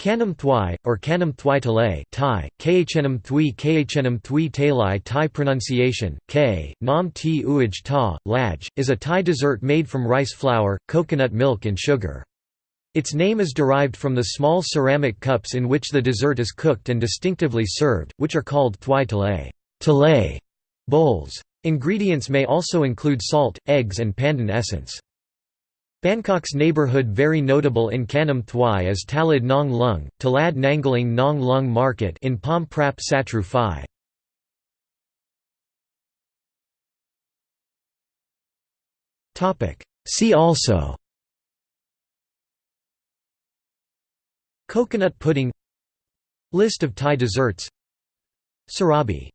Kanam Thwai, or Kanam Thwai Talay Thai, Khnam Thui Khnam Thui Talai Thai pronunciation, K, Nam Ti Uaj Ta, Laj, is a Thai dessert made from rice flour, coconut milk and sugar. Its name is derived from the small ceramic cups in which the dessert is cooked and distinctively served, which are called Thwai Talay, talay bowls. Ingredients may also include salt, eggs and pandan essence. Bangkok's neighbourhood very notable in Kanam Thwai is Talad Nong Lung, Talad Nangling Nong Lung Market in Pom Prap Sattru Phai. See also Coconut pudding List of Thai desserts Sarabi